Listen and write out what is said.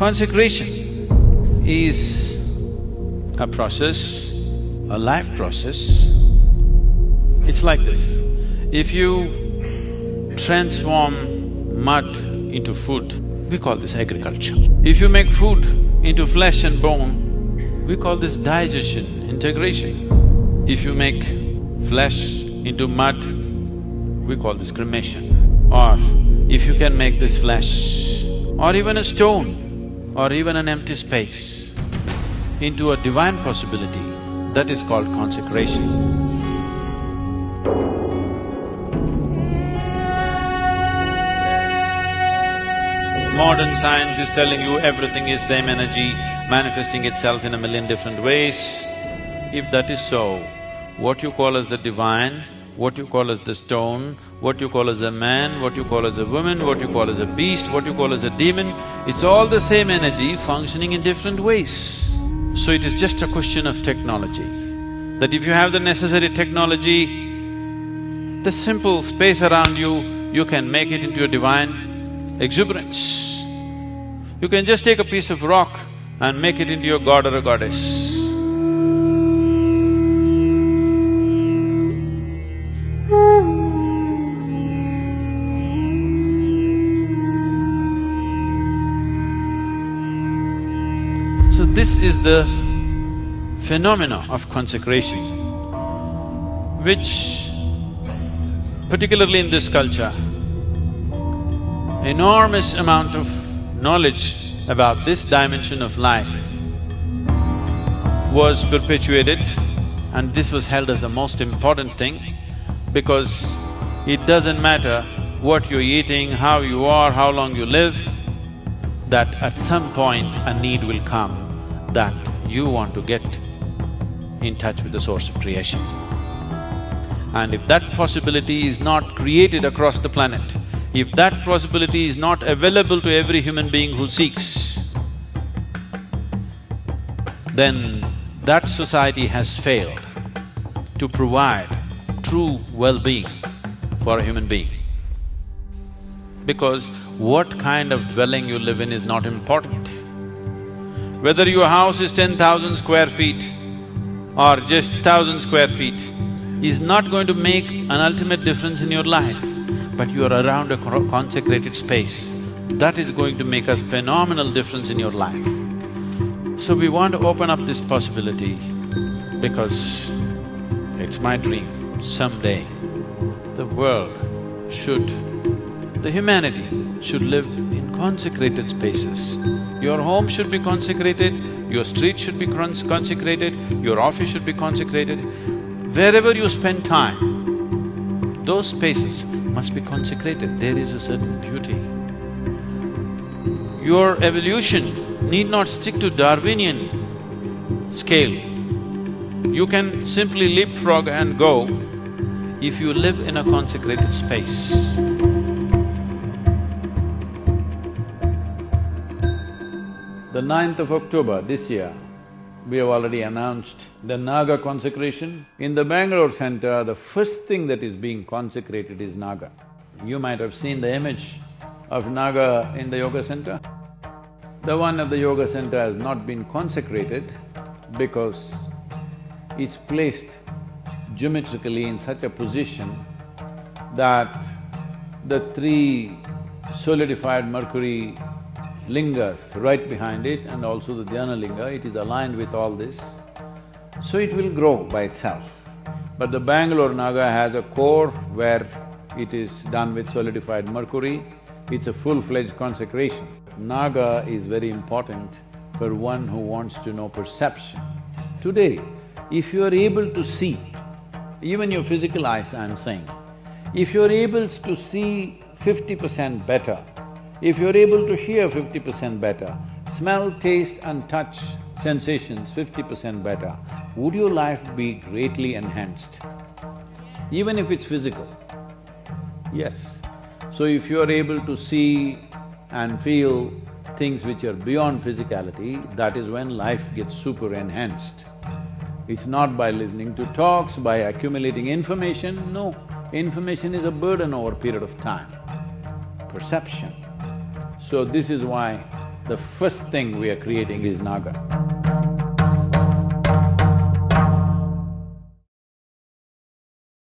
Consecration is a process, a life process. It's like this, if you transform mud into food, we call this agriculture. If you make food into flesh and bone, we call this digestion, integration. If you make flesh into mud, we call this cremation. Or if you can make this flesh or even a stone or even an empty space into a divine possibility, that is called consecration. Modern science is telling you everything is same energy, manifesting itself in a million different ways. If that is so, what you call as the divine, what you call as the stone, what you call as a man, what you call as a woman, what you call as a beast, what you call as a demon, it's all the same energy functioning in different ways. So it is just a question of technology. That if you have the necessary technology, the simple space around you, you can make it into a divine exuberance. You can just take a piece of rock and make it into your god or a goddess. So this is the phenomena of consecration, which particularly in this culture, enormous amount of knowledge about this dimension of life was perpetuated and this was held as the most important thing because it doesn't matter what you're eating, how you are, how long you live, that at some point a need will come that you want to get in touch with the source of creation. And if that possibility is not created across the planet, if that possibility is not available to every human being who seeks, then that society has failed to provide true well-being for a human being. Because what kind of dwelling you live in is not important. Whether your house is ten thousand square feet or just thousand square feet is not going to make an ultimate difference in your life but you are around a consecrated space, that is going to make a phenomenal difference in your life. So we want to open up this possibility because it's my dream, someday the world should, the humanity should live in consecrated spaces. Your home should be consecrated, your street should be consecrated, your office should be consecrated. Wherever you spend time, those spaces must be consecrated, there is a certain beauty. Your evolution need not stick to Darwinian scale. You can simply leapfrog and go if you live in a consecrated space. The 9th of October this year, we have already announced the Naga consecration. In the Bangalore center, the first thing that is being consecrated is Naga. You might have seen the image of Naga in the yoga center. The one at the yoga center has not been consecrated because it's placed geometrically in such a position that the three solidified mercury lingas right behind it and also the dhyana linga, it is aligned with all this. So it will grow by itself. But the Bangalore Naga has a core where it is done with solidified mercury, it's a full-fledged consecration. Naga is very important for one who wants to know perception. Today, if you are able to see, even your physical eyes I'm saying, if you're able to see fifty percent better, if you're able to hear fifty percent better, smell, taste and touch sensations fifty percent better, would your life be greatly enhanced? Even if it's physical, yes. So if you are able to see and feel things which are beyond physicality, that is when life gets super enhanced. It's not by listening to talks, by accumulating information, no. Information is a burden over a period of time. Perception. So this is why the first thing we are creating is Naga.